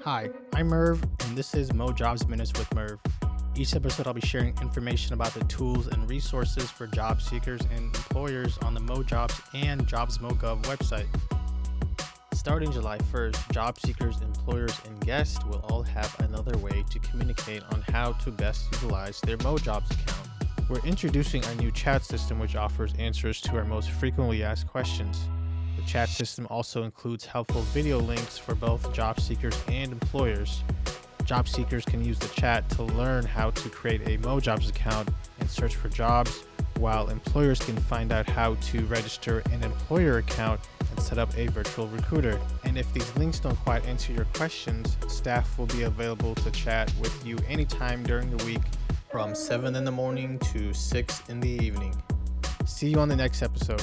Hi, I'm Merv, and this is Mo Jobs Minutes with Merv. Each episode, I'll be sharing information about the tools and resources for job seekers and employers on the Mo Jobs and JobsMoGov website. Starting July 1st, job seekers, employers, and guests will all have another way to communicate on how to best utilize their MoJobs account. We're introducing our new chat system, which offers answers to our most frequently asked questions. The chat system also includes helpful video links for both job seekers and employers. Job seekers can use the chat to learn how to create a MoJobs account and search for jobs, while employers can find out how to register an employer account and set up a virtual recruiter. And if these links don't quite answer your questions, staff will be available to chat with you anytime during the week from 7 in the morning to 6 in the evening. See you on the next episode.